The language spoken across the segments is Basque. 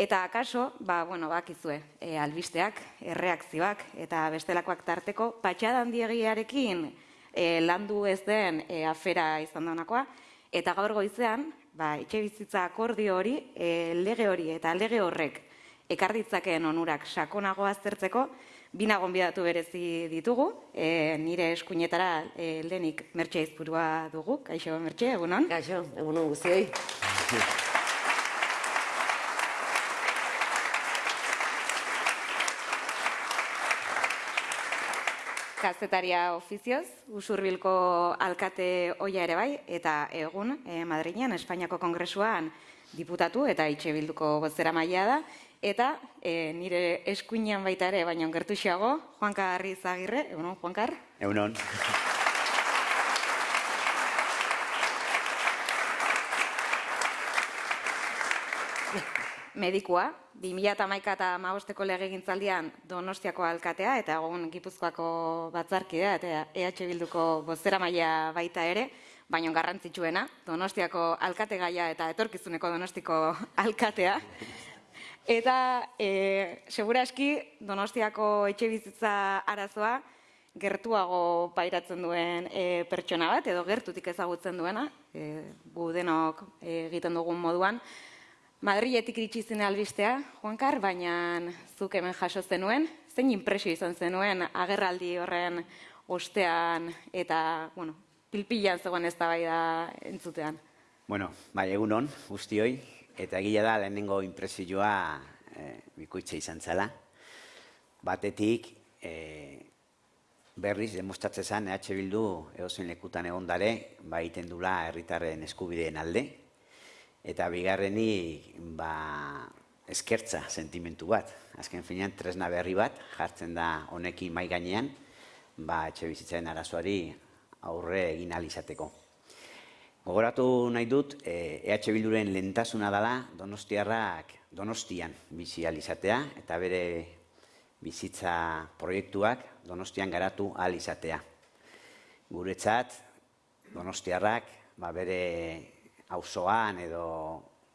Eta akaso, ba, bueno, bakizue, e, albisteak, erreakzioak eta bestelakoak tarteko, patxadan diegiarekin e, landu ez den e, afera izan daunakoa, eta gaur goizean, ba, etxe bizitza akordio hori, e, lege hori eta lege horrek ekarditzakeen onurak sakonago aztertzeko, bina gonbidatu berezi ditugu, e, nire eskuinetara e, lehenik mertxe izpurua dugu, kaixo mertxe, egunon? Kaixo, egunon guztioi. Kazetaria ofizioz, usurbilko alkate oia ere bai, eta egun e, Madrilean, Espainiako Kongresuan diputatu eta itxe bilduko bozera maila da, eta e, nire eskuinean baita ere, baina ongertu xago, Juanka Arri Zagirre, egunon, Juankar? Egunon. Medikua, 2008 eta maosteko lege gintzaldian Donostiako alkatea eta egun Gipuzkoako batzarkidea eta EH Bilduko bozera maila baita ere, baino garrantzitsuena, Donostiako alkate gaia eta etorkizuneko Donostiko alkatea. Eta, e, segura eski, Donostiako etxe bizitza arazoa gertuago pairatzen duen e, pertsona bat, edo gertutik ezagutzen duena, e, gu denok e, egiten dugun moduan, Madriletik iritsi zen albistea, Juankar, baina zuk hemen jaso zenuen, zein impresio izan zenuen agerraldi horren ostean eta, bueno, pilpilan zegoen ez da entzutean. Bueno, bai, egunon, guztioi, eta egia da lehenengo impresioa e, bikoitza izan zela. Batetik, e, berriz, demostratzen zen, EH Bildu, egozen lekutan egon dare, ba, iten dula herritarren eskubideen alde, Eta bigarreni, ba, eskertza sentimentu bat. Azken finean, tresna berri bat, jartzen da honekin mai gainean, ba, etxe bizitzaren arazoari aurre egin alizateko. Gogoratu nahi dut, EH Bilduren lentasuna dela Donostiarrak Donostian bizi alizatea eta bere bizitza proiektuak Donostian garatu alizatea. Guretzat, Donostiarrak ba, bere auzoan edo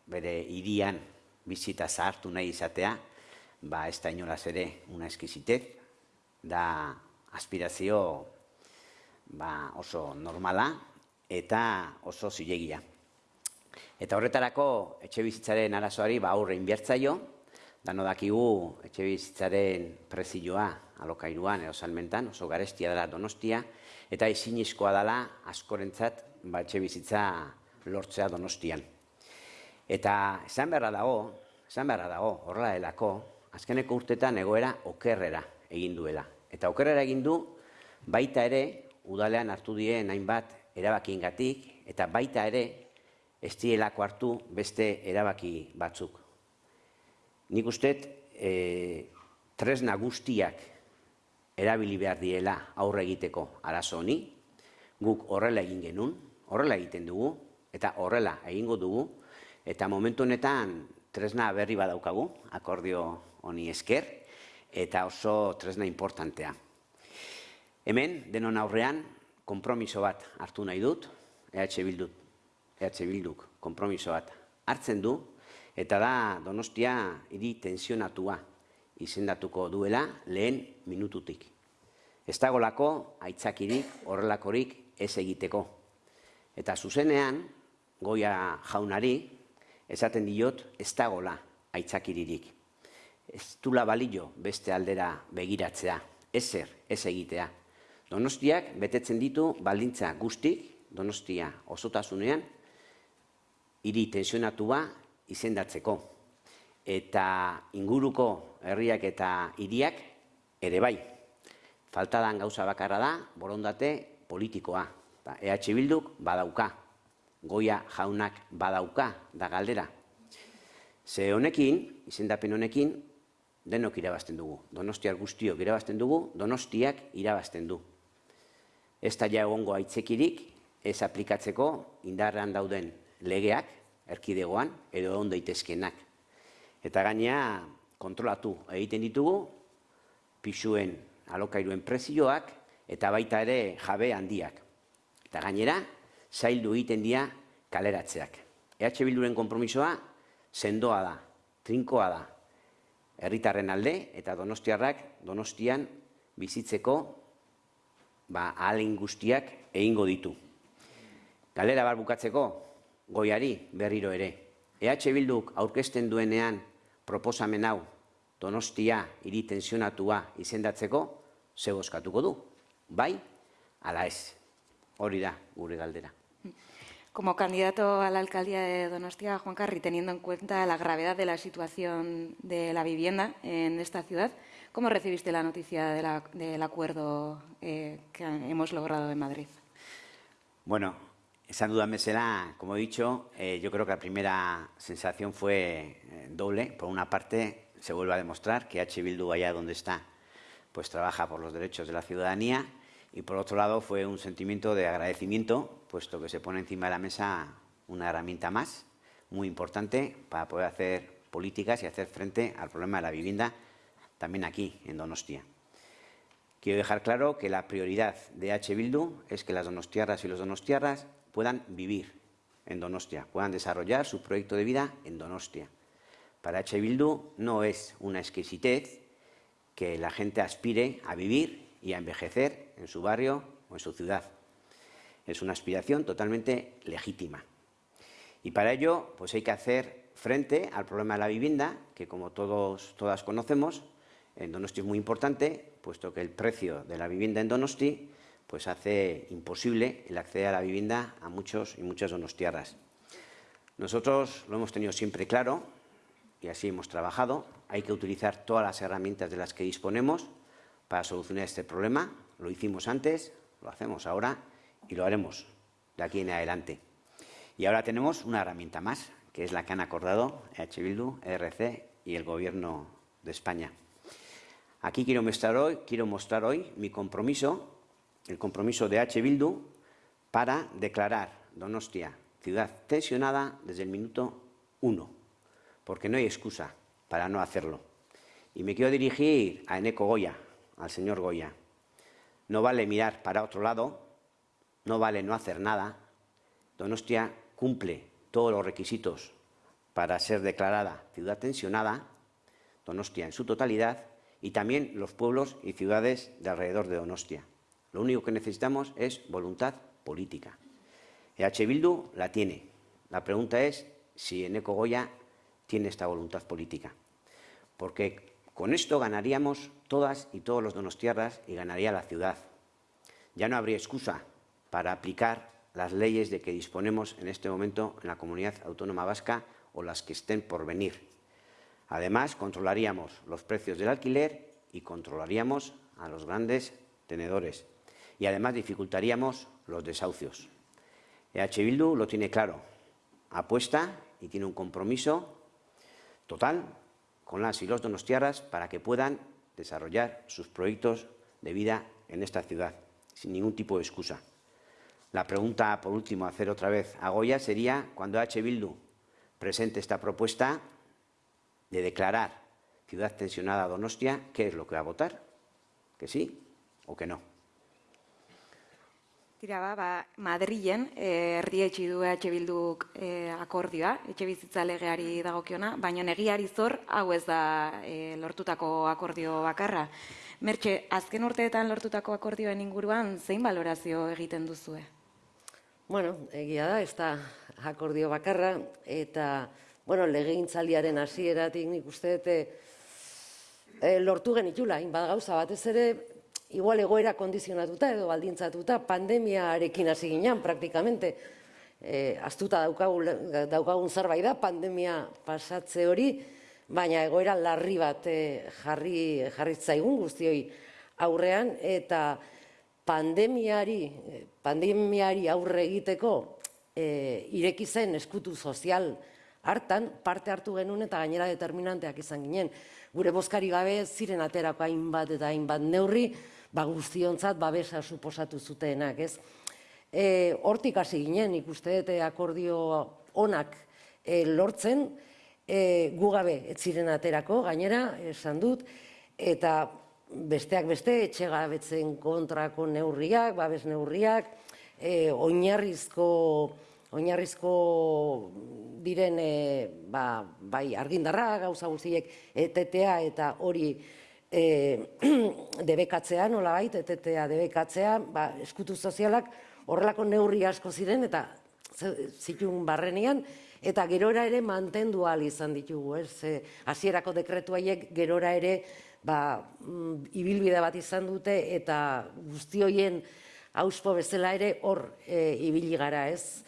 bere hirian bizita zahartu nahi izatea, ba ez da inolaz ere una eskizitet, da aspirazio ba, oso normala eta oso zilegia. Eta horretarako etxe bizitzaren arazoari ba aurre inbiertzaio, dano dakigu etxe bizitzaren prezioa alokairuan edo salmentan, oso garestia dela donostia, eta ezinizkoa dela askorentzat ba, etxe bizitza lortzea donostian. Eta esan beharra dago, esan beharra dago, horrela delako, azkeneko urtetan egoera okerrera egin duela. Eta okerrera egin du, baita ere, udalean hartu dien hainbat erabakiengatik eta baita ere, ez dielako hartu beste erabaki batzuk. Nik uste, e, tresna guztiak erabili behar diela aurre egiteko arazo honi, guk horrela egin genuen, horrela egiten dugu, eta horrela egingo dugu, eta momentu honetan tresna berri badaukagu, akordio honi esker, eta oso tresna importantea. Hemen, denon aurrean, kompromiso bat hartu nahi dut, EH Bilduk, EH Bilduk kompromiso bat hartzen du, eta da donostia hiri tensionatua izendatuko duela lehen minututik. Ez dagolako aitzakirik horrelakorik ez egiteko. Eta zuzenean, goia jaunari, esaten diot, ez dagola aitzakiririk. Ez dula balio beste aldera begiratzea, ezer, ez egitea. Donostiak betetzen ditu baldintza guztik, donostia osotasunean, hiri tensionatua izendatzeko. Eta inguruko herriak eta hiriak ere bai. Faltadan gauza bakarra da, borondate politikoa. EH Bilduk badauka, goia jaunak badauka da galdera. Ze honekin, izendapen honekin, denok irabazten dugu. Donostiak guztiok irabazten dugu, donostiak irabazten du. Ez da ja egongo aitzekirik, ez aplikatzeko indarrean dauden legeak, erkidegoan, edo egon daitezkenak. Eta gainea, kontrolatu egiten ditugu, pisuen alokairuen prezioak, eta baita ere jabe handiak. Eta gainera, zaildu egiten dira kaleratzeak. EH Bilduren konpromisoa sendoa da. trinkoa da. Herritarren alde eta donostiarrak donostian bizitzeko ba, ahalin guztiak egingo ditu. Galera bar bukatzeko, goiari berriro ere. EH Bilduk aurkezten duenean proposamen hau donostia hiri tensionatua izendatzeko, ze boskatuko du? Bai, ala ez. Hori da gure galdera. Como candidato a la alcaldía de Donostia, Juan Carri, teniendo en cuenta la gravedad de la situación de la vivienda en esta ciudad, ¿cómo recibiste la noticia de la, del acuerdo eh, que hemos logrado en Madrid? Bueno, esa duda me será, como he dicho, eh, yo creo que la primera sensación fue eh, doble. Por una parte, se vuelve a demostrar que H. Bildu, allá donde está, pues trabaja por los derechos de la ciudadanía y por otro lado fue un sentimiento de agradecimiento, puesto que se pone encima de la mesa una herramienta más, muy importante, para poder hacer políticas y hacer frente al problema de la vivienda también aquí, en Donostia. Quiero dejar claro que la prioridad de H. Bildu es que las donostiarras y los donostiarras puedan vivir en Donostia, puedan desarrollar su proyecto de vida en Donostia. Para H. Bildu no es una exquisitez que la gente aspire a vivir y a envejecer en su barrio o en su ciudad. Es una aspiración totalmente legítima. Y para ello pues hay que hacer frente al problema de la vivienda, que como todos, todas conocemos, en Donosti es muy importante, puesto que el precio de la vivienda en Donosti pues hace imposible el acceder a la vivienda a muchos y muchas donostiarras. Nosotros lo hemos tenido siempre claro y así hemos trabajado. Hay que utilizar todas las herramientas de las que disponemos para solucionar este problema. Lo hicimos antes, lo hacemos ahora y lo haremos de aquí en adelante. Y ahora tenemos una herramienta más, que es la que han acordado EH Bildu, ERC y el Gobierno de España. Aquí quiero mostrar hoy, quiero mostrar hoy mi compromiso, el compromiso de H. Bildu, para declarar Donostia ciudad tensionada desde el minuto uno, porque no hay excusa para no hacerlo. Y me quiero dirigir a Eneco Goya, al señor Goya. No vale mirar para otro lado, no vale no hacer nada. Donostia cumple todos los requisitos para ser declarada ciudad tensionada, Donostia en su totalidad, y también los pueblos y ciudades de alrededor de Donostia. Lo único que necesitamos es voluntad política. EH Bildu la tiene. La pregunta es si Eneco Goya tiene esta voluntad política. Porque con esto ganaríamos todas y todos los donostiarras y ganaría la ciudad. Ya no habría excusa para aplicar las leyes de que disponemos en este momento en la comunidad autónoma vasca o las que estén por venir. Además, controlaríamos los precios del alquiler y controlaríamos a los grandes tenedores. Y además dificultaríamos los desahucios. EH Bildu lo tiene claro. Apuesta y tiene un compromiso total con las y los donostiarras para que puedan desarrollar sus proyectos de vida en esta ciudad, sin ningún tipo de excusa. La pregunta, por último, a hacer otra vez a Goya sería, cuando H. Bildu presente esta propuesta de declarar ciudad tensionada Donostia, ¿qué es lo que va a votar? ¿Que sí o que no? Tira ba, ba Madrilen eh, erdietsi du EH Bilduk eh, akordioa, etxe bizitza legeari dagokiona, baina negiari zor hau ez da eh, lortutako akordio bakarra. Mertxe, azken urteetan lortutako akordioen inguruan zein balorazio egiten duzue? Bueno, egia da, ez da akordio bakarra, eta, bueno, legegintzaldiaren hasieratik nik uste dute eh, lortu genitula, inbada gauza batez ere, igual egoera kondizionatuta edo baldintzatuta, pandemiarekin hasi ginean praktikamente, e, astuta daukagun, daukagun zerbait da, pandemia pasatze hori, baina egoera larri bat e, jarri, jarri zaigun guztioi aurrean, eta pandemiari, pandemiari aurre egiteko e, ireki zen eskutu sozial hartan, parte hartu genuen eta gainera determinanteak izan ginen. Gure bozkari gabe ziren aterako hainbat eta hainbat neurri, ba, guztionzat babesa suposatu zutenak, ez? E, hortik hasi ginen, ikuste dute akordio onak e, lortzen, e, gugabe ez ziren aterako, gainera, esan dut, eta besteak beste, etxegabetzen kontrako neurriak, babes neurriak, e, oinarrizko oinarrizko diren e, ba, bai argindarra gauza guztiek etetea eta hori e, debekatzea nolabait etetea debekatzea ba, eskutu sozialak horrelako neurri asko ziren eta zitun barrenean eta gerora ere mantendu ahal izan ditugu, ez? Hasierako dekretu haiek gerora ere ba, mm, ibilbide bat izan dute eta guzti hoien auspo bezala ere hor e, ibili gara, ez?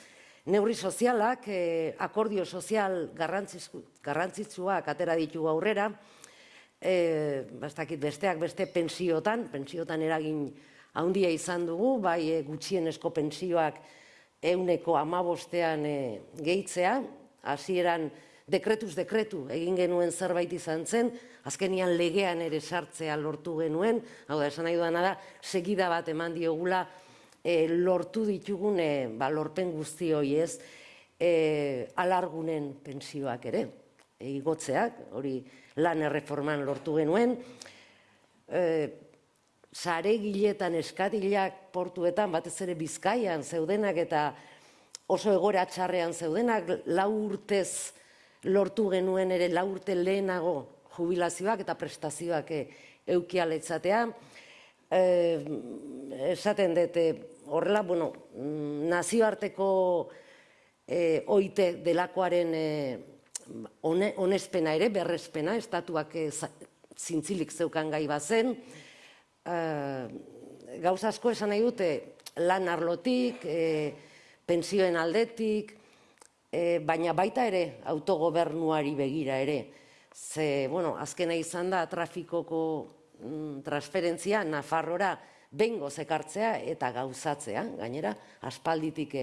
Neurri sozialak, e, akordio sozial garrantzitsuak atera ditugu aurrera, e, bastakit besteak beste pensiotan, pensiotan eragin handia izan dugu, bai e, gutxienesko pensioak euneko amabostean e, gehitzea, hasieran dekretuz dekretu egin genuen zerbait izan zen, azkenian legean ere sartzea lortu genuen, hau da, esan nahi duana da, segida bat eman diogula e, lortu ditugun e, ba, lorpen guzti hori ez, e, alargunen pensioak ere, igotzeak, hori lan erreforman lortu genuen, e, sare giletan eskatilak portuetan, batez ere bizkaian zeudenak eta oso egora txarrean zeudenak, lau urtez lortu genuen ere lau urte lehenago jubilazioak eta prestazioak e, eukialetzatea. E, esaten dute horrela, bueno, mm, nazioarteko e, oite delakoaren e, onespena ere, berrespena, estatuak e, zintzilik zeukan gai bazen, e, gauz asko esan nahi dute lan arlotik, e, pensioen aldetik, e, baina baita ere autogobernuari begira ere. Ze, bueno, azkena izan da trafikoko mm, transferentzia Nafarrora bengo zekartzea eta gauzatzea, gainera, aspalditik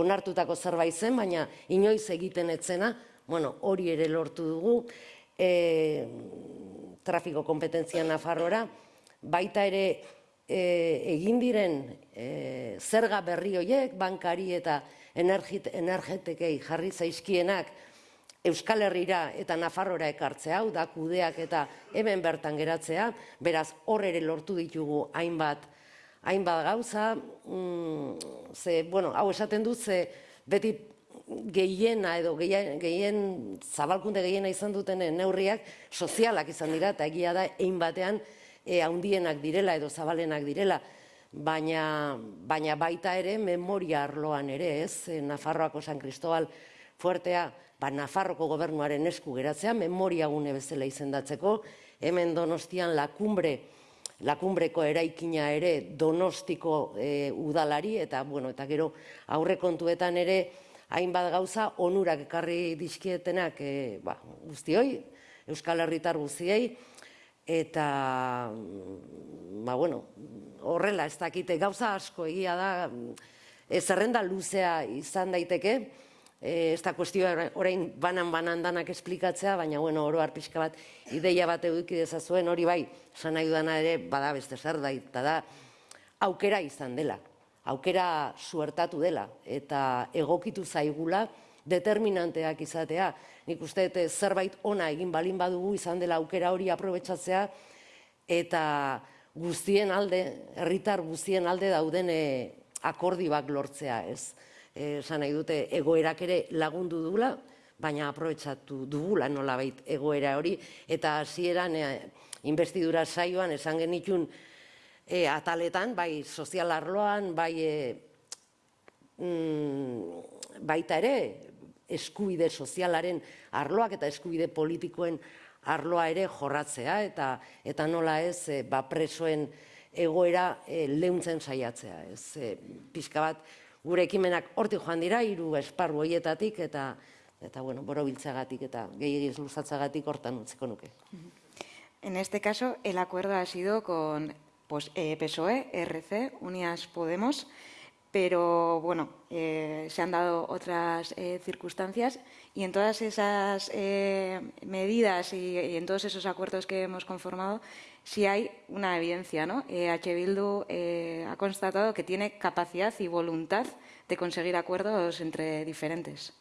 onartutako zerbait zen, baina inoiz egiten etzena, bueno, hori ere lortu dugu, e, trafiko kompetentzia Nafarrora, baita ere e, egin diren e, zerga berri horiek, bankari eta energetekei jarri zaizkienak Euskal Herrira eta Nafarrora ekartzea, hau da kudeak eta hemen bertan geratzea, beraz hor ere lortu ditugu hainbat hainbat gauza, mm, ze, bueno, hau esaten dut, ze beti gehiena edo gehien, gehien zabalkunde gehiena izan duten neurriak sozialak izan dira, eta egia da, ein batean, e, haundienak direla edo zabalenak direla, baina, baina baita ere memoria arloan ere, ez? E, Nafarroako San Cristobal fuertea, ba, Nafarroko gobernuaren esku geratzea, memoria gune bezala izendatzeko, hemen donostian lakumbre, lakumbreko eraikina ere donostiko e, udalari, eta, bueno, eta gero aurrekontuetan ere, hainbat gauza onurak ekarri dizkietenak e, ba, guztioi, Euskal Herritar guztiei, eta mm, ba, bueno, horrela ez dakite gauza asko egia da ez zerrenda luzea izan daiteke e, ez da kuestioa orain banan banan danak esplikatzea baina bueno, oro pixka bat ideia bat eduki dezazuen hori bai esan nahi dudana ere bada beste zer da eta da aukera izan dela aukera suertatu dela eta egokitu zaigula determinanteak izatea nik uste dut zerbait ona egin balin badugu izan dela aukera hori aprobetsatzea eta guztien alde, herritar guztien alde dauden e, akordioak lortzea, ez? E, esan nahi dute egoerak ere lagundu dugula, baina aprobetsatu dugula nolabait egoera hori eta hasieran e, investidura saioan esan genitun e, ataletan, bai sozial arloan, bai e, mm, baita ere eskubide sozialaren arloak eta eskubide politikoen arloa ere jorratzea eta eta nola ez e, ba presoen egoera e, leuntzen saiatzea. Ez e, pixka bat gure ekimenak horti joan dira hiru esparru hoietatik eta eta bueno borobiltzagatik eta gehiegi luzatzagatik hortan utziko nuke. En este caso, el acuerdo ha sido con pues, eh, PSOE, RC, Unidas Podemos, pero bueno, eh, se han dado otras eh, circunstancias y en todas esas medidas y, y, en todos esos acuerdos que hemos conformado, sí hay una evidencia, ¿no? H. Bildu ha constatado que tiene capacidad y voluntad de conseguir acuerdos entre diferentes.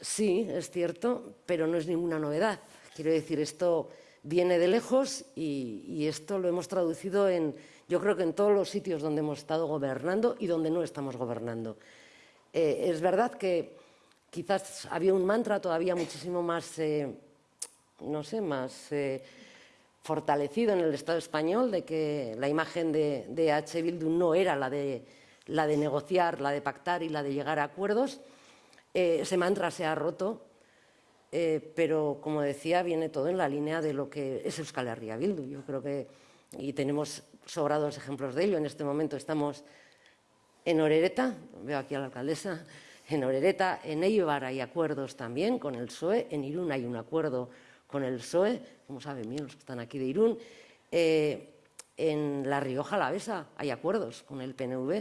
Sí, es cierto, pero no es ninguna novedad. Quiero decir, esto viene de lejos y, esto lo hemos traducido en yo creo que en todos los sitios donde hemos estado gobernando y donde no estamos gobernando. Eh, es verdad que quizás había un mantra todavía muchísimo más, eh, no sé, más eh, fortalecido en el Estado español de que la imagen de, de H. Bildu no era la de, la de negociar, la de pactar y la de llegar a acuerdos. ese mantra se ha roto, pero como decía, viene todo en la línea de lo que es Euskal Herria Bildu. Yo creo que, y tenemos sobrados ejemplos de ello, en este momento estamos en Orereta, veo aquí a la alcaldesa, en Orereta, en Eibar hay acuerdos también con el PSOE, en Irún hay un acuerdo con el PSOE, como saben bien los que están aquí de Irún, eh, en La Rioja Alavesa hay acuerdos con el PNV,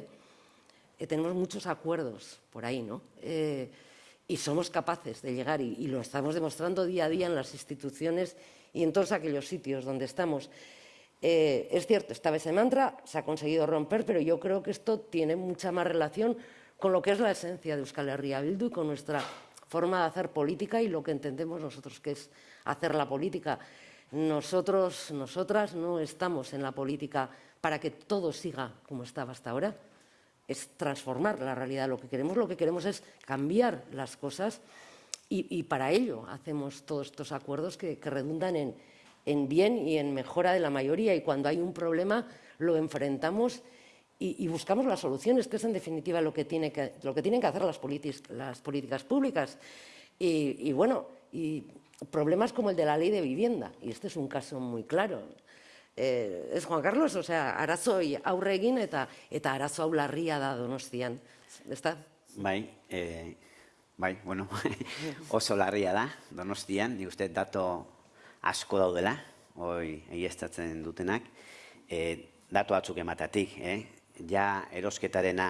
eh, tenemos muchos acuerdos por ahí, ¿no? Y somos capaces de llegar, y, y, lo estamos demostrando día a día en las instituciones y en todos aquellos sitios donde estamos. Eh, es cierto, esta vez ese mantra se ha conseguido romper, pero yo creo que esto tiene mucha más relación con lo que es la esencia de Euskal Herria Bildu y con nuestra forma de hacer política y lo que entendemos nosotros que es hacer la política. Nosotros, nosotras no estamos en la política para que todo siga como estaba hasta ahora, es transformar la realidad. Lo que queremos, lo que queremos es cambiar las cosas y, para ello hacemos todos estos acuerdos que, redundan en, en bien y en mejora de la mayoría y cuando hay un problema lo enfrentamos y, buscamos las soluciones, que es en definitiva lo que, tiene que, lo que tienen que hacer las, políticas públicas. Y, bueno, problemas como el de la ley de vivienda, y este es un caso muy claro. Eh, es Juan Carlos, o sea, arazoi aurre egin eta, eta arazo hau larria da donostian. Está? Bai, eh, bai, bueno, oso larria da donostian, ni usted dato asko daudela, hoi egiestatzen dutenak, e, datu batzuk ematatik, eh? ja erosketarena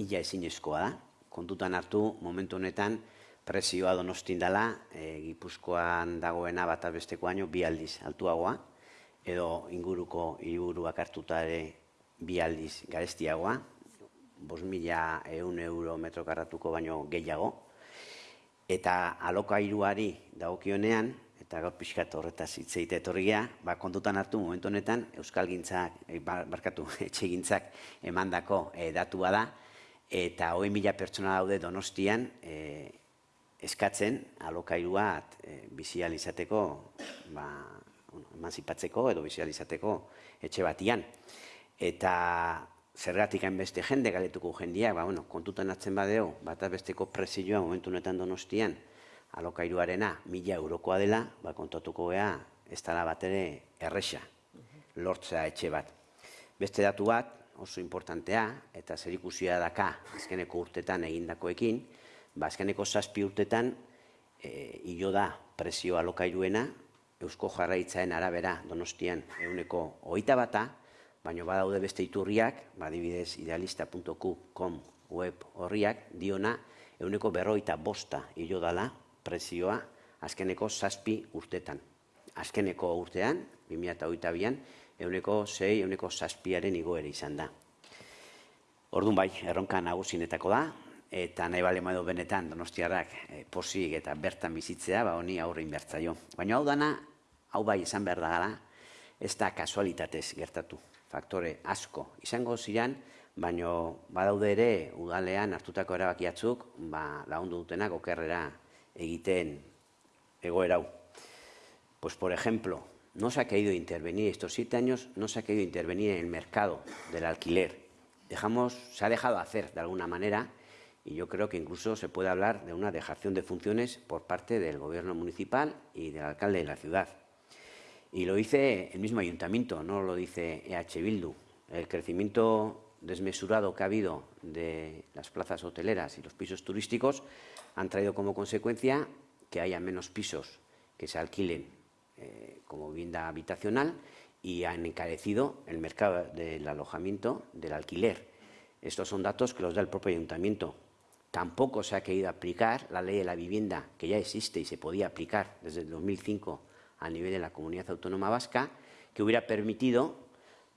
ia ezinezkoa da, kontutan hartu momentu honetan presioa donostin dela, e, Gipuzkoan dagoena bat abesteko baino bi aldiz altuagoa, edo inguruko hiruruak hartuta ere bi aldiz garestiagoa, bos mila eun euro metro karratuko baino gehiago, eta alokairuari dagokionean, eta gaur pixkat horretaz hitz egite etorria, ba, kontutan hartu momentu honetan Euskal Gintzak, e, barkatu, etxe gintzak emandako e, datua da, eta hoi mila pertsona daude donostian e, eskatzen alokairua e, bizializateko, ba, emanzipatzeko edo bizializateko etxe batian. Eta zergatik beste jende galetuko jendia, ba, bueno, kontutan hartzen badeo, bat besteko presioa momentu honetan donostian, alokairuarena mila eurokoa dela, ba, kontatuko gea, ez dara bat ere erresa, lortzea etxe bat. Beste datu bat, oso importantea, eta zer ikusia daka azkeneko urtetan egindakoekin, ba, azkeneko zazpi urtetan, e, hilo da presio alokairuena, Eusko jarraitzaen arabera donostian euneko oita bata, baina badaude beste iturriak, badibidez idealista.com web horriak, diona euneko berroita bosta hilo dala prezioa azkeneko zazpi urtetan. Azkeneko urtean, 2008an, euneko zei, euneko zazpiaren igoera izan da. Orduan bai, erronka nagusinetako da, eta nahi bale edo benetan donostiarrak e, posik eta bertan bizitzea, ba honi aurre inbertzaio. Baina hau dana, hau bai izan behar da gara, ez da kasualitatez gertatu. Faktore asko izango ziren, baina badaude ere udalean hartutako erabakiatzuk, ba, laundu dutenak okerrera egiten egoera Pues, por ejemplo, no se ha querido intervenir estos siete años, no se ha querido intervenir en el mercado del alquiler. Dejamos, se ha dejado hacer de alguna manera y yo creo que incluso se puede hablar de una dejación de funciones por parte del gobierno municipal y del alcalde de la ciudad. Y lo dice el mismo ayuntamiento, no lo dice EH Bildu. El crecimiento desmesurado que ha habido de las plazas hoteleras y los pisos turísticos han traído como consecuencia que haya menos pisos que se alquilen eh, como vivienda habitacional y han encarecido el mercado del alojamiento del alquiler. Estos son datos que los da el propio ayuntamiento. Tampoco se ha querido aplicar la ley de la vivienda, que ya existe y se podía aplicar desde el 2005 a nivel de la comunidad autónoma vasca, que hubiera permitido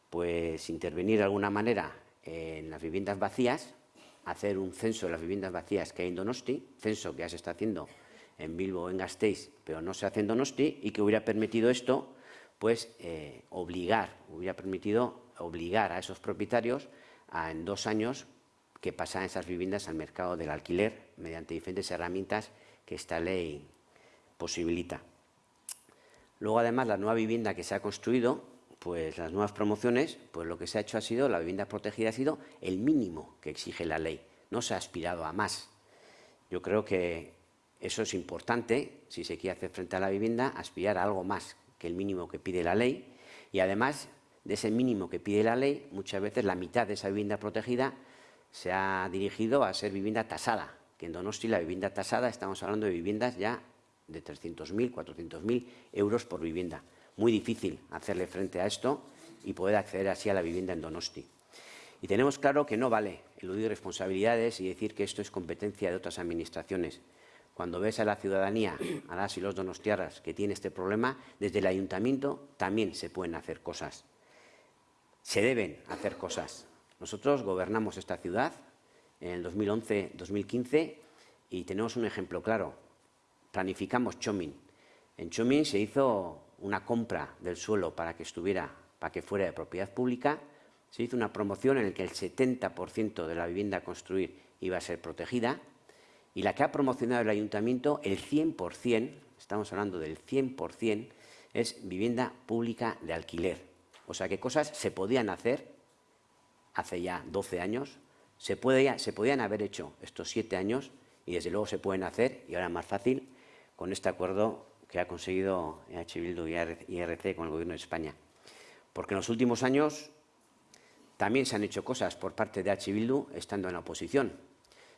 pues, intervenir de alguna manera en las viviendas vacías hacer un censo de las viviendas vacías que hay en Donosti, censo que ya se está haciendo en Bilbo en Gasteiz, pero no se hace en Donosti, y que hubiera permitido esto, pues eh, obligar, hubiera permitido obligar a esos propietarios a en dos años que pasaran esas viviendas al mercado del alquiler mediante diferentes herramientas que esta ley posibilita. Luego, además, la nueva vivienda que se ha construido, pues las nuevas promociones, pues lo que se ha hecho ha sido, la vivienda protegida ha sido el mínimo que exige la ley, no se ha aspirado a más. Yo creo que eso es importante, si se quiere hacer frente a la vivienda, aspirar a algo más que el mínimo que pide la ley y además de ese mínimo que pide la ley, muchas veces la mitad de esa vivienda protegida se ha dirigido a ser vivienda tasada, que en Donosti la vivienda tasada estamos hablando de viviendas ya de 300.000, 400.000 euros por vivienda. Muy difícil hacerle frente a esto y poder acceder así a la vivienda en Donosti. Y tenemos claro que no vale eludir responsabilidades y decir que esto es competencia de otras administraciones. Cuando ves a la ciudadanía, a las y los donostiarras que tiene este problema, desde el ayuntamiento también se pueden hacer cosas. Se deben hacer cosas. Nosotros gobernamos esta ciudad en el 2011-2015 y tenemos un ejemplo claro. Planificamos Chomin. En Chomin se hizo una compra del suelo para que estuviera, para que fuera de propiedad pública. Se hizo una promoción en la que el 70% de la vivienda a construir iba a ser protegida y la que ha promocionado el ayuntamiento, el 100%, estamos hablando del 100%, es vivienda pública de alquiler. O sea que cosas se podían hacer hace ya 12 años, se, se podían haber hecho estos 7 años y desde luego se pueden hacer, y ahora más fácil, con este acuerdo que ha conseguido EH Bildu y IRC con el Gobierno de España. Porque en los últimos años también se han hecho cosas por parte de EH Bildu estando en la oposición.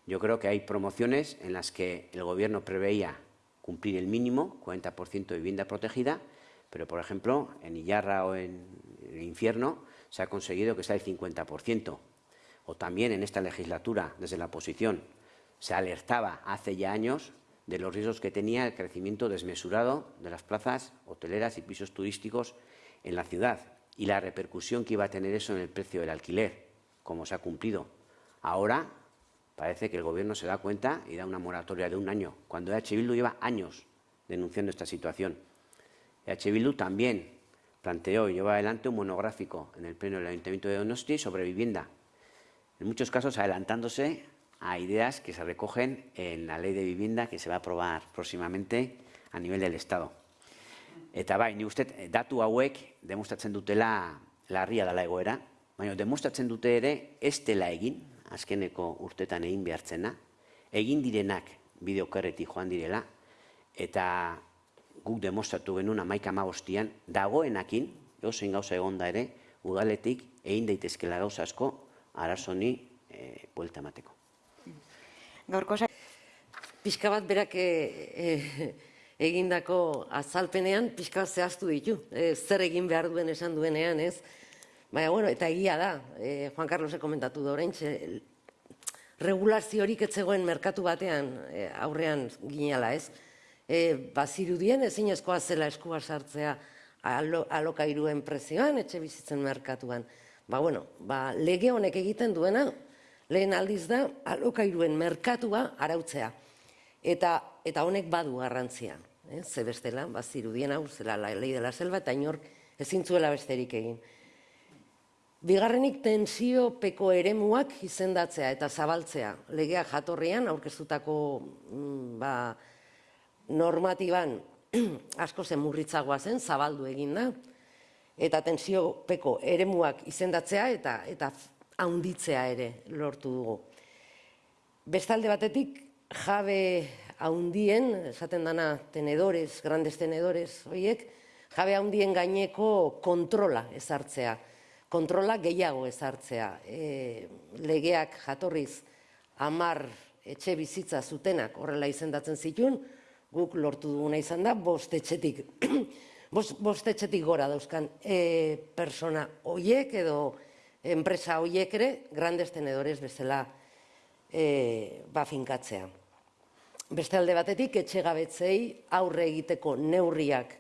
Yo creo que hay promociones en las que el Gobierno preveía cumplir el mínimo, 40% de vivienda protegida, pero, por ejemplo, en Iyarra o en el Infierno se ha conseguido que sea el 50%. O también en esta legislatura, desde la oposición, se alertaba hace ya años de los riesgos que tenía el crecimiento desmesurado de las plazas hoteleras y pisos turísticos en la ciudad y la repercusión que iba a tener eso en el precio del alquiler, como se ha cumplido. Ahora Parece que el Gobierno se da cuenta y da una moratoria de un año, cuando EH Bildu lleva años denunciando esta situación. EH Bildu también planteó y lleva adelante un monográfico en el Pleno del Ayuntamiento de Donosti sobre vivienda, en muchos casos adelantándose a ideas que se recogen en la ley de vivienda que se va a aprobar próximamente a nivel del Estado. Eta bai, ni uste datu hauek demostratzen dutela larria dela egoera, baina demostratzen dute ere ez dela egin, azkeneko urtetan egin behartzena, egin direnak bideokerretik joan direla, eta guk demostratu genuen amaika amagostian, dagoenakin, eusen gauza egonda ere, udaletik egin daitezkela gauza asko, arazoni e, buelta emateko. Gaurko Pixka bat berak e, e, egindako azalpenean, pixka bat zehaztu ditu. E, zer egin behar duen esan duenean, ez? Baina, bueno, eta egia da, e, Juan Carlosek komentatu da orain, regulaziorik etzegoen merkatu batean e, aurrean ginala, ez? E, bazirudien ezin ezkoa zela eskua sartzea alo, alokairuen prezioan, etxe bizitzen merkatuan. Ba, bueno, ba, lege honek egiten duena, lehen aldiz da, alokairuen merkatua arautzea. Eta, eta honek badu garrantzia. Eh? Ze bestela, bazirudien hau, zela la lei dela selva, eta inor ezin zuela besterik egin. Bigarrenik tensiopeko eremuak izendatzea eta zabaltzea. Legea jatorrian, aurkeztutako mm, ba, normatiban asko zen murritzagoa zen, zabaldu egin da. Eta tensiopeko eremuak izendatzea eta eta haunditzea ere lortu dugu. Bestalde batetik, jabe haundien, esaten dana tenedores, grandes tenedores, oiek, jabe haundien gaineko kontrola ezartzea kontrola gehiago ezartzea. E, legeak jatorriz amar etxe bizitza zutenak horrela izendatzen zituen, guk lortu duguna izan da, bost etxetik, bost, etxetik gora dauzkan e, persona hoiek edo enpresa hoiek ere, grandes tenedores bezala e, ba finkatzea. Beste alde batetik, etxegabetzei aurre egiteko neurriak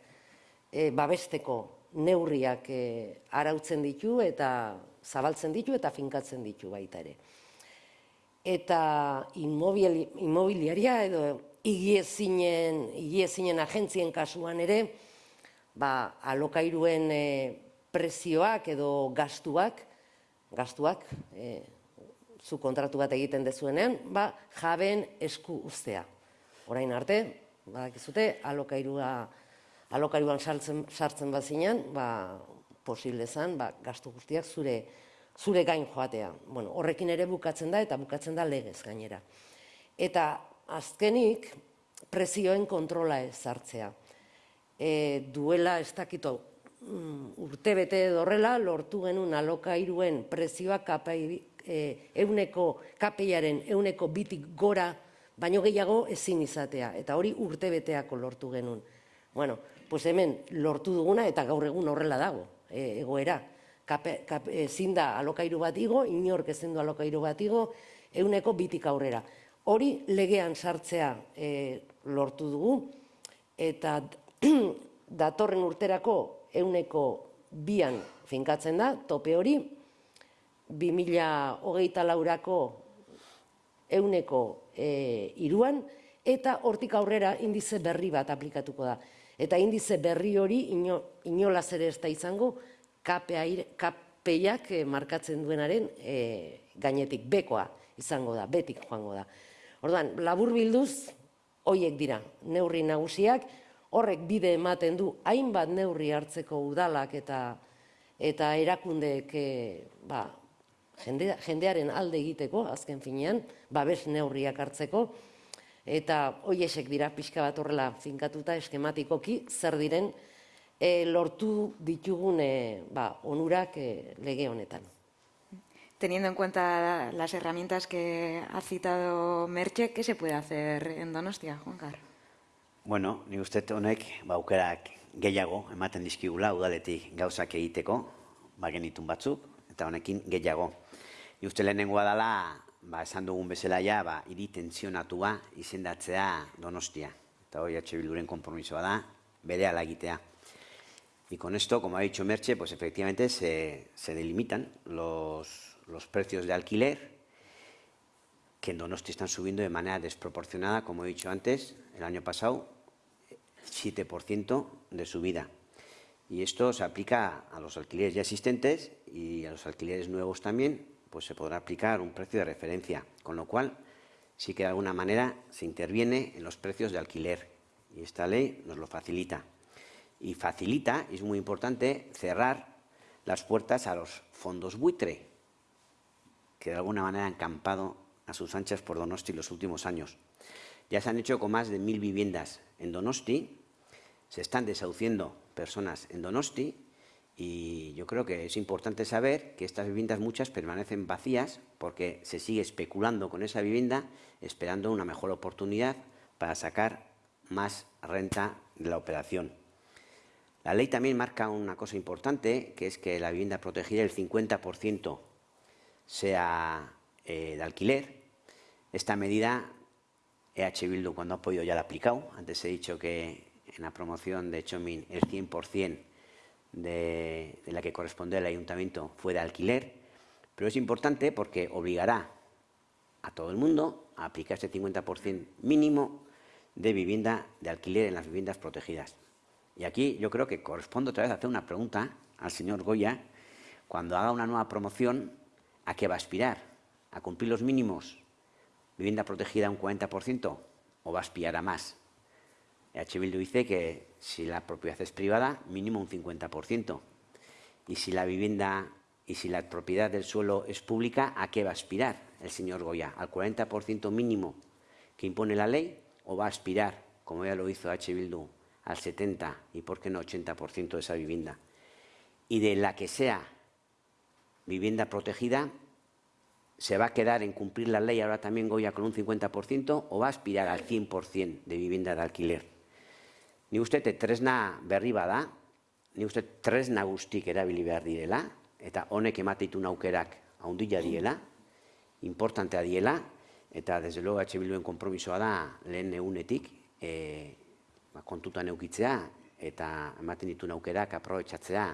e, babesteko neurriak e, arautzen ditu eta zabaltzen ditu eta finkatzen ditu baita ere. Eta inmobiliaria edo igiezinen, igiezinen agentzien kasuan ere, ba, alokairuen e, prezioak edo gastuak, gastuak, e, zu kontratu bat egiten dezuenean, ba, jabeen esku uztea. Orain arte, badakizute, alokairua, alokairuan sartzen, sartzen bazinan, ba, posible zen, ba, gastu guztiak zure, zure gain joatea. Bueno, horrekin ere bukatzen da, eta bukatzen da legez gainera. Eta azkenik, prezioen kontrola ez sartzea. E, duela ez dakito mm, urte bete horrela lortu genuen alokairuen prezioa kapai, e, euneko, kapeiaren euneko bitik gora, baino gehiago ezin izatea. Eta hori urte beteako lortu genuen. Bueno, pues hemen lortu duguna eta gaur egun horrela dago, e, egoera. Kape, kape, ezin da alokairu bat igo, inork ezin du alokairu bat igo, euneko bitik aurrera. Hori legean sartzea e, lortu dugu, eta datorren urterako euneko bian finkatzen da, tope hori, 2008 laurako euneko e, iruan, eta hortik aurrera indize berri bat aplikatuko da. Eta indize berri hori ino, inolaz ere ez da izango, kapeiak eh, markatzen duenaren e, gainetik bekoa izango da, betik joango da. Orduan, labur bilduz, hoiek dira, neurri nagusiak, horrek bide ematen du hainbat neurri hartzeko udalak eta eta erakundeek e, ba, jende, jendearen alde egiteko, azken finean, babes neurriak hartzeko, eta hoiesek dira pixka bat horrela finkatuta eskematikoki zer diren e, lortu ditugun e, ba, onurak e, lege honetan. Teniendo en cuenta las herramientas que ha citado Merche, ¿qué se puede hacer en Donostia, Juan Carlos? Bueno, ni uste honek baukerak gehiago ematen dizkigula udaletik gauzak egiteko, ba genitun batzuk, eta honekin gehiago. Ni uste lehenengoa dela, ba, esan dugun bezala ja, ba, iri tensionatua izendatzea donostia. Eta hori atxe bilduren kompromisoa da, bere egitea. Y con esto, como ha dicho Merche, pues efectivamente se, se delimitan los, los, precios de alquiler que en Donosti están subiendo de manera desproporcionada, como he dicho antes, el año pasado 7% de subida. Y esto se aplica a los alquileres ya existentes y a los alquileres nuevos también, pues se podrá aplicar un precio de referencia, con lo cual sí que de alguna manera se interviene en los precios de alquiler. Y esta ley nos lo facilita. Y facilita, y es muy importante, cerrar las puertas a los fondos buitre, que de alguna manera han campado a sus anchas por Donosti los últimos años. Ya se han hecho con más de mil viviendas en Donosti, se están desahuciendo personas en Donosti y yo creo que es importante saber que estas viviendas muchas permanecen vacías porque se sigue especulando con esa vivienda esperando una mejor oportunidad para sacar más renta de la operación. La ley también marca una cosa importante, que es que la vivienda protegida, el 50% sea eh, de alquiler. Esta medida, EH Bildu cuando ha podido ya la ha aplicado. Antes he dicho que en la promoción de Chomin el 100% de, de la que corresponde al ayuntamiento fue de alquiler. Pero es importante porque obligará a todo el mundo a aplicar ese 50% mínimo de vivienda de alquiler en las viviendas protegidas. Y aquí yo creo que corresponde otra vez hacer una pregunta al señor Goya, cuando haga una nueva promoción, ¿a qué va a aspirar? ¿A cumplir los mínimos? ¿Vivienda protegida un 40% o va a aspirar a más? H. Bildu dice que si la propiedad es privada, mínimo un 50%. Y si la vivienda y si la propiedad del suelo es pública, ¿a qué va a aspirar el señor Goya? ¿Al 40% mínimo que impone la ley o va a aspirar, como ya lo hizo H. Bildu, al 70 y por qué no 80% de esa vivienda. Y de la que sea vivienda protegida, ¿se va a quedar en cumplir la ley ahora también Goya con un 50% o va a aspirar al 100% de vivienda de alquiler? Ni usted tresna berri bada, ni usted tresna guztik erabili behar direla, eta honek emateitun aukerak haundila diela, importantea diela, eta desde luego H. Bilduen kompromisoa da lehen egunetik, eh, ba, kontutan eukitzea eta ematen ditu aukerak aprobetxatzea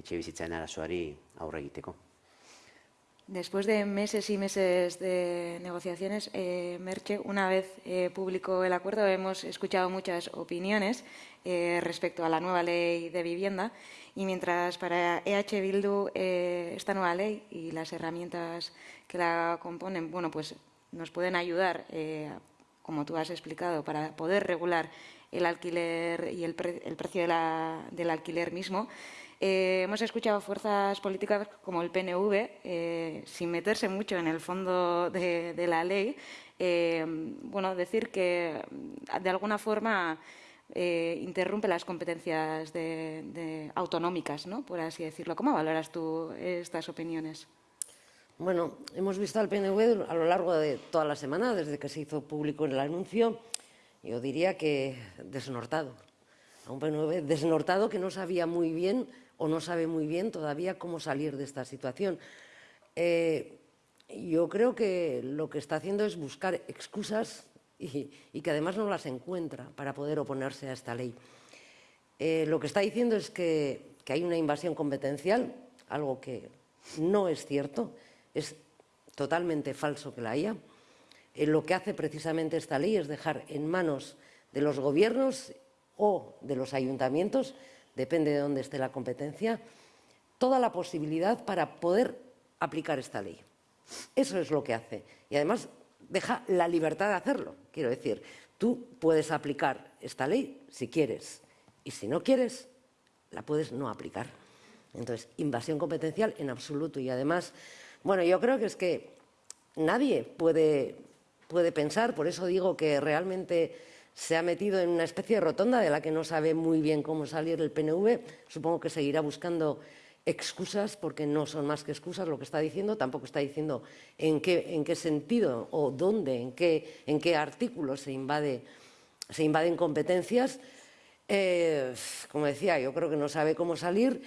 etxe arazoari aurre egiteko. Después de meses y meses de negociaciones, eh, Merche, una vez eh, publicó el acuerdo, hemos escuchado muchas opiniones eh, respecto a la nueva ley de vivienda y mientras para EH Bildu esta nueva ley y las herramientas que la componen, bueno, pues nos pueden ayudar, eh, como tú has explicado, para poder regular el alquiler y el, pre- el precio del alquiler mismo. Eh, hemos escuchado fuerzas políticas como el PNV, eh, sin meterse mucho en el fondo de, la ley, eh, bueno, decir que de alguna forma interrumpe las competencias autonómicas, ¿no? por así decirlo. ¿Cómo valoras tú estas opiniones? Bueno, hemos visto al PNV a lo largo de toda la semana, desde que se hizo público el anuncio, yo diría que desnortado. A un PNV desnortado que no sabía muy bien o no sabe muy bien todavía cómo salir de esta situación. Eh, yo creo que lo que está haciendo es buscar excusas y, que además no las encuentra para poder oponerse a esta ley. Eh, lo que está diciendo es que, que hay una invasión competencial, algo que no es cierto, es totalmente falso que la haya. Eh, lo que hace precisamente esta ley es dejar en manos de los gobiernos o de los ayuntamientos, depende de dónde esté la competencia, toda la posibilidad para poder aplicar esta ley. Eso es lo que hace. Y además deja la libertad de hacerlo. Quiero decir, tú puedes aplicar esta ley si quieres y si no quieres, la puedes no aplicar. Entonces, invasión competencial en absoluto. Y además, bueno, yo creo que es que nadie puede, puede pensar, por eso digo que realmente se ha metido en una especie de rotonda de la que no sabe muy bien cómo salir el PNV. Supongo que seguirá buscando excusas, porque no son más que excusas lo que está diciendo, tampoco está diciendo en qué, en qué sentido o dónde, en qué, en qué artículo se, invade, se invaden competencias. Eh, como decía, yo creo que no sabe cómo salir,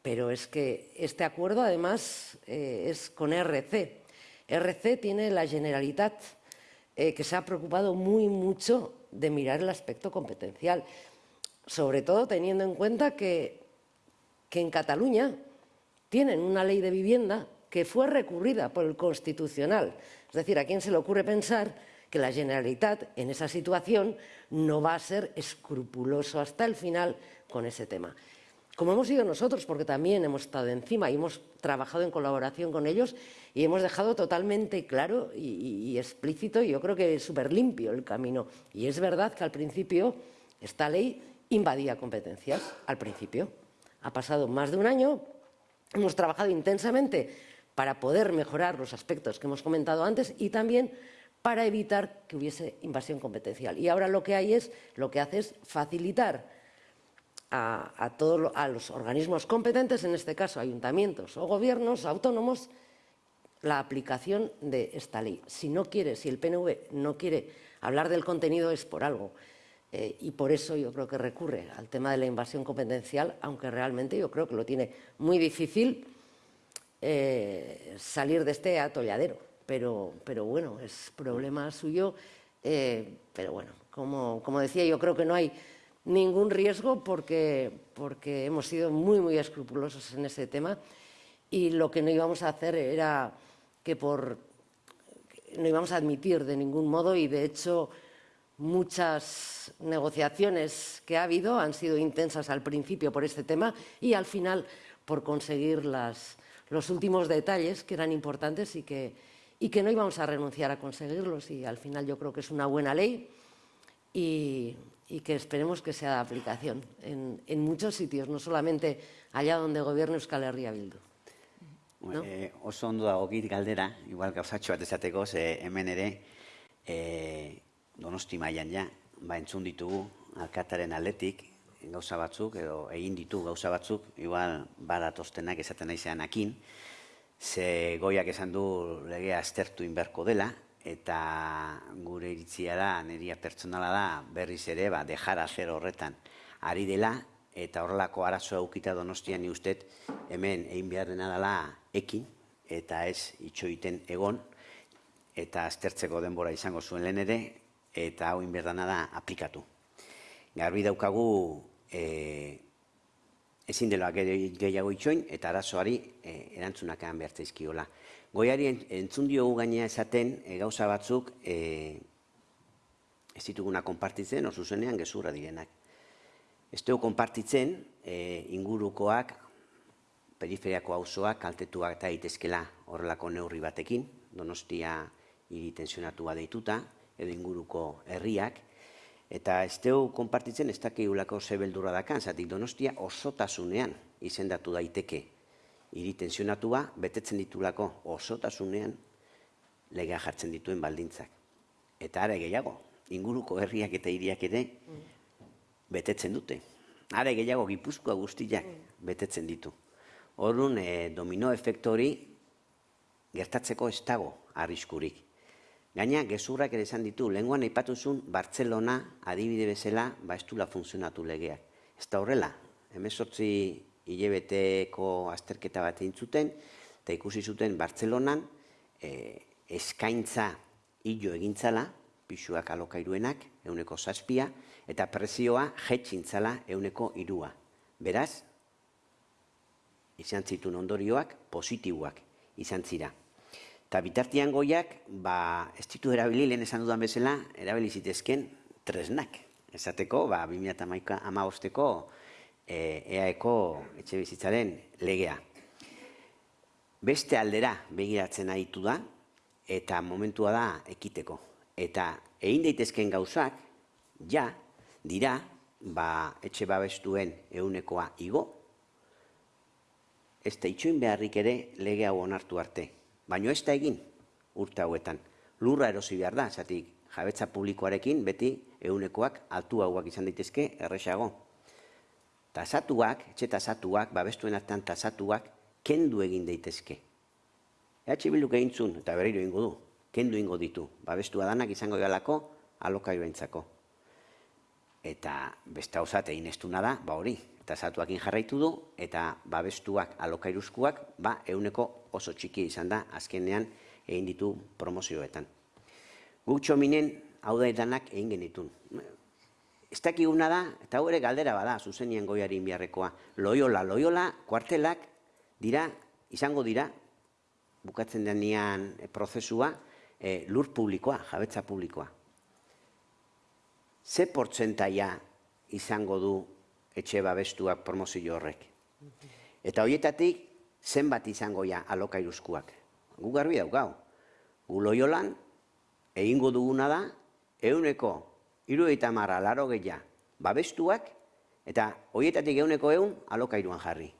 pero es que este acuerdo además eh, es con RC. RC tiene la Generalitat, eh, que se ha preocupado muy mucho de mirar el aspecto competencial, sobre todo teniendo en cuenta que que en Cataluña tienen una ley de vivienda que fue recurrida por el Constitucional. Es decir, ¿a quién se le ocurre pensar que la Generalitat en esa situación no va a ser escrupuloso hasta el final con ese tema? Como hemos sido nosotros, porque también hemos estado encima y hemos trabajado en colaboración con ellos y hemos dejado totalmente claro y, y- explícito, y yo creo que súper limpio el camino. Y es verdad que al principio esta ley invadía competencias, al principio. Ha pasado más de un año, hemos trabajado intensamente para poder mejorar los aspectos que hemos comentado antes y también para evitar que hubiese invasión competencial. Y ahora lo que hay es, lo que hace es facilitar a, a a los organismos competentes, en este caso ayuntamientos o gobiernos autónomos, la aplicación de esta ley. Si no quiere, si el PNV no quiere hablar del contenido es por algo. Eh, y por eso yo creo que recurre al tema de la invasión competencial, aunque realmente yo creo que lo tiene muy difícil eh, salir de este atolladero. Pero, pero bueno, es problema suyo. eh, pero bueno, como, como decía, yo creo que no hay ningún riesgo porque, porque hemos sido muy, muy escrupulosos en ese tema. Y lo que no íbamos a hacer era que por no íbamos a admitir de ningún modo y de hecho muchas negociaciones que ha habido han sido intensas al principio por este tema y al final por conseguir las, los últimos detalles que eran importantes y que, y que no íbamos a renunciar a conseguirlos. Y al final yo creo que es una buena ley y, y que esperemos que sea de aplicación en, en muchos sitios, no solamente allá donde gobierna Euskal Herria Bildu. No? E, oso ondo dago git galdera, igual gauzatxo bat esateko, ze hemen ere e, donosti mailan ja, ba entzun ditugu alkataren aldetik gauza batzuk, edo egin ditu gauza batzuk, igual badatoztenak esaten naizean akin, ze goiak esan du legea aztertu inberko dela, eta gure iritzia da, neria pertsonala da, berriz ere, ba, dejara zer horretan ari dela, eta horrelako arazoa ukita donostian ni ustet, hemen egin beharrena dela ekin, eta ez itxoiten egon, eta aztertzeko denbora izango zuen lehen ere, eta hau inberdana da aplikatu. Garbi daukagu e, ezin dela ge- gehiago itxoin eta arazoari e, erantzunak eman behar. Goiari en- entzun diogu gainea esaten e, gauza batzuk e, ez dituguna konpartitzen, oso zuzenean gezurra direnak. Ez dugu konpartitzen e, ingurukoak, periferiako auzoak kaltetuak eta daitezkela horrelako neurri batekin, donostia hiri tensionatua deituta, edo inguruko herriak, eta ez dugu konpartitzen ez dakigulako ze beldurra dakan, zatik donostia osotasunean izendatu daiteke hiri tensionatua, betetzen ditulako osotasunean legea jartzen dituen baldintzak. Eta are gehiago, inguruko herriak eta hiriak ere betetzen dute. Are gehiago gipuzkoa guztiak betetzen ditu. Horun e, domino efektu hori gertatzeko ez dago arriskurik. Gaina, gezurrak ere esan ditu, lenguan aipatuzun Bartzelona adibide bezala ba ez funtzionatu legeak. Ez da horrela, hemezortzi hilebeteko azterketa bat egin zuten, eta ikusi zuten Bartzelonan e, eskaintza hilo egintzala, pixuak alokairuenak, euneko zazpia, eta prezioa jetxintzala euneko irua. Beraz, izan zituen ondorioak positiboak izan zira. Eta bitartian goiak, ba, ez ditu erabili, lehen esan dudan bezala, erabili zitezken tresnak. Esateko, ba, 2008 amabosteko e, EAeko etxe bizitzaren legea. Beste aldera begiratzen aritu da, eta momentua da ekiteko. Eta egin daitezken gauzak, ja, dira, ba, etxe babestuen eunekoa igo, ez da itxoin beharrik ere lege hau onartu arte. Baino ez da egin urte hauetan. Lurra erosi behar da, zatik jabetza publikoarekin beti eunekoak altu hauak izan daitezke erresago. Tasatuak, etxe tasatuak, babestuen artean tasatuak, kendu egin daitezke. EH Bilduk egin zuen, eta berriro ingo du, kendu ingo ditu. Babestua danak izango galako alokairuentzako. Eta beste hau zate inestuna da, ba hori, tasatuakin jarraitu du, eta babestuak alokairuzkoak, ba, euneko oso txiki izan da, azkenean egin ditu promozioetan. Guk txominen hau da edanak egin genitun. Ez dakiguna da, eta ere galdera bada, zuzenien goiari inbiarrekoa. Loiola, loiola, kuartelak dira, izango dira, bukatzen denean eh, prozesua, eh, lur publikoa, jabetza publikoa. Ze portzentaia izango du etxe babestuak promozio horrek? Eta horietatik, zenbat izango ja alokairuzkoak? Gu garbi daukau. Gu loiolan, egingo duguna da, euneko, irueita marra, laro gehiago, babestuak, eta horietatik euneko eun alokairuan jarri.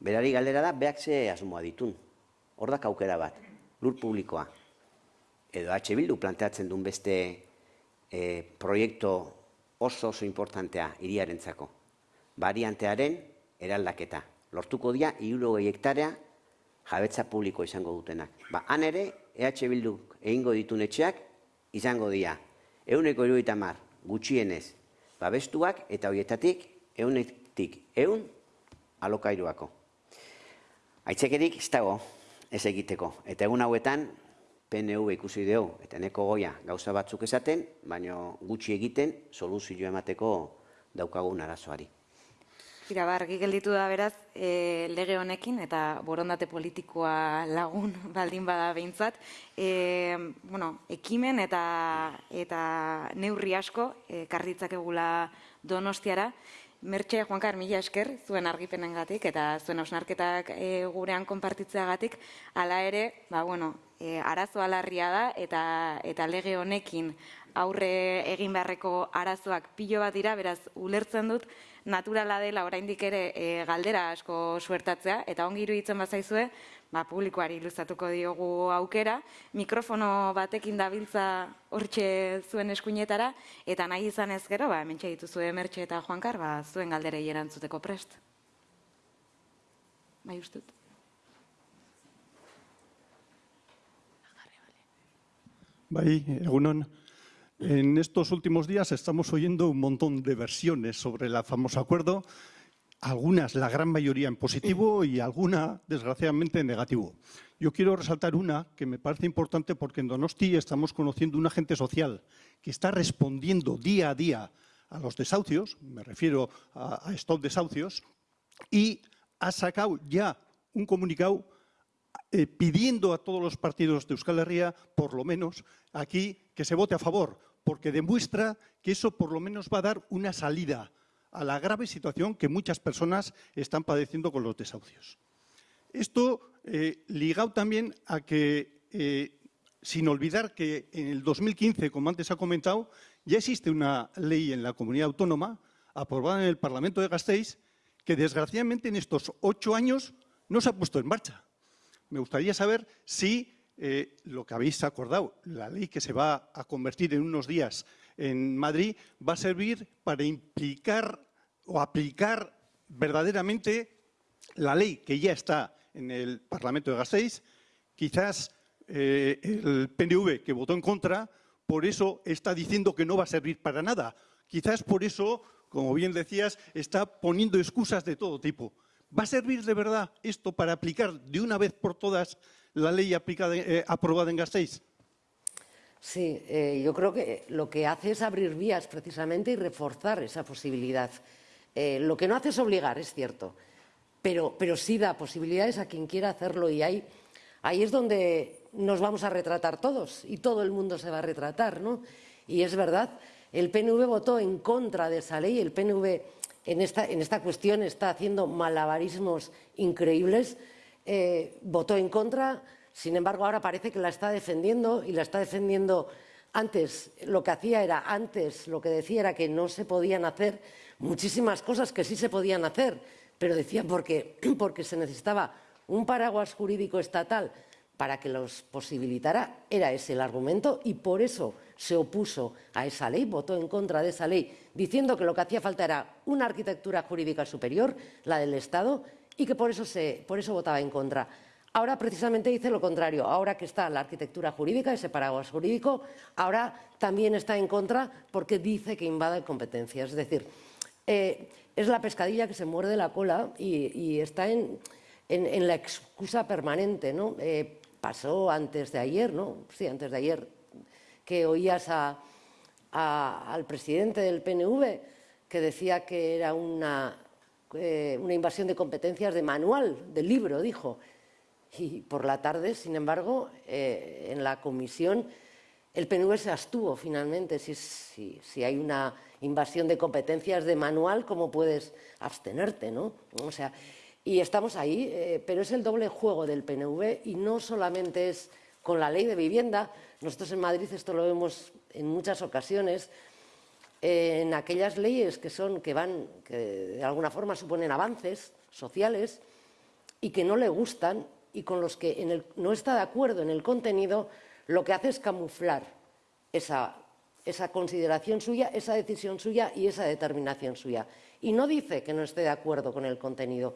Berari galdera da, beak ze asmoa ditun. Hor da aukera bat, lur publikoa. Edo H. Bildu planteatzen duen beste e, proiektu oso oso importantea iriarentzako. Variantearen eraldaketa. Lortuko dia, iruro hektarea jabetza publiko izango dutenak. Ba, han ere, EH Bilduk egingo ditun etxeak izango dira. Euneko iruita mar, gutxienez, babestuak eta horietatik eunetik eun alokairuako. Aitzekerik ez dago ez egiteko. Eta egun hauetan, PNV ikusi dugu, eta neko goia gauza batzuk esaten, baina gutxi egiten soluzio emateko daukagun arazoari. Tira, ba, argi gelditu da beraz, e, lege honekin eta borondate politikoa lagun baldin bada behintzat, e, bueno, ekimen eta, eta neurri asko e, karritzakegula donostiara, Mertxe, Juankar, mila esker, zuen argipenengatik eta zuen osnarketak e, gurean konpartitzeagatik, hala ere, ba, bueno, e, arazo alarria da eta, eta lege honekin aurre egin beharreko arazoak pilo bat dira, beraz, ulertzen dut, naturala dela oraindik ere e, galdera asko suertatzea, eta ongi iruditzen bazaizue, ba, publikoari luzatuko diogu aukera, mikrofono batekin dabiltza hortxe zuen eskuinetara, eta nahi izan ez gero, ba, hemen dituzue Mertxe eta Juankar, ba, zuen galderei erantzuteko prest. Bai ustut. Bai, egunon. En estos últimos días estamos oyendo un montón de versiones sobre el famoso acuerdo, algunas, la gran mayoría en positivo y alguna, desgraciadamente, en negativo. Yo quiero resaltar una que me parece importante porque en Donosti estamos conociendo un agente social que está respondiendo día a día a los desahucios, me refiero a, a Stop Desahucios, y ha sacado ya un comunicado eh, pidiendo a todos los partidos de Euskal Herria, por lo menos aquí, que se vote a favor, porque demuestra que eso por lo menos va a dar una salida a la grave situación que muchas personas están padeciendo con los desahucios. Esto eh, ligado también a que, eh, sin olvidar que en el 2015, como antes ha comentado, ya existe una ley en la comunidad autónoma aprobada en el Parlamento de Gasteiz que desgraciadamente en estos ocho años no se ha puesto en marcha. Me gustaría saber si eh, lo que habéis acordado, la ley que se va a convertir en unos días en Madrid, va a servir para implicar o aplicar verdaderamente la ley que ya está en el Parlamento de Gasteiz. Quizás eh, el PNV, que votó en contra, por eso está diciendo que no va a servir para nada. Quizás por eso, como bien decías, está poniendo excusas de todo tipo. ¿Va a servir de verdad esto para aplicar de una vez por todas la ley aplicada, eh, aprobada en Gasteiz? Sí, eh, yo creo que lo que hace es abrir vías precisamente y reforzar esa posibilidad. Eh, lo que no hace es obligar, es cierto, pero, pero sí da posibilidades a quien quiera hacerlo y ahí, ahí es donde nos vamos a retratar todos y todo el mundo se va a retratar, ¿no? Y es verdad, el PNV votó en contra de esa ley, el PNV en esta, en esta cuestión está haciendo malabarismos increíbles, eh, votó en contra, sin embargo ahora parece que la está defendiendo y la está defendiendo antes, lo que hacía era, antes lo que decía era que no se podían hacer muchísimas cosas que sí se podían hacer, pero decía porque, porque se necesitaba un paraguas jurídico estatal para que los posibilitara, era ese el argumento y por eso se opuso a esa ley, votó en contra de esa ley, diciendo que lo que hacía falta era una arquitectura jurídica superior, la del Estado, y que por eso, se, por eso votaba en contra. Ahora precisamente dice lo contrario, ahora que está la arquitectura jurídica, ese paraguas jurídico, ahora también está en contra porque dice que invade competencias. Es decir, eh, es la pescadilla que se muerde la cola y, está en, en, la excusa permanente. ¿no? Eh, pasó antes de ayer, ¿no? Sí, antes de ayer, que oías al presidente del PNV que decía que era una, eh, una invasión de competencias de manual, del libro, dijo. Y por la tarde, sin embargo, eh, en la comisión el PNV se abstuvo finalmente. Si, si, hay una invasión de competencias de manual, ¿cómo puedes abstenerte? ¿no? O sea, y estamos ahí, eh, pero es el doble juego del PNV y no solamente es con la ley de vivienda. Nosotros en Madrid esto lo vemos en muchas ocasiones, en aquellas leyes que, son, que, van, que de alguna forma suponen avances sociales y que no le gustan y con los que no está de acuerdo en el contenido, lo que hace es camuflar esa, esa consideración suya, esa decisión suya y esa determinación suya. Y no dice que no esté de acuerdo con el contenido,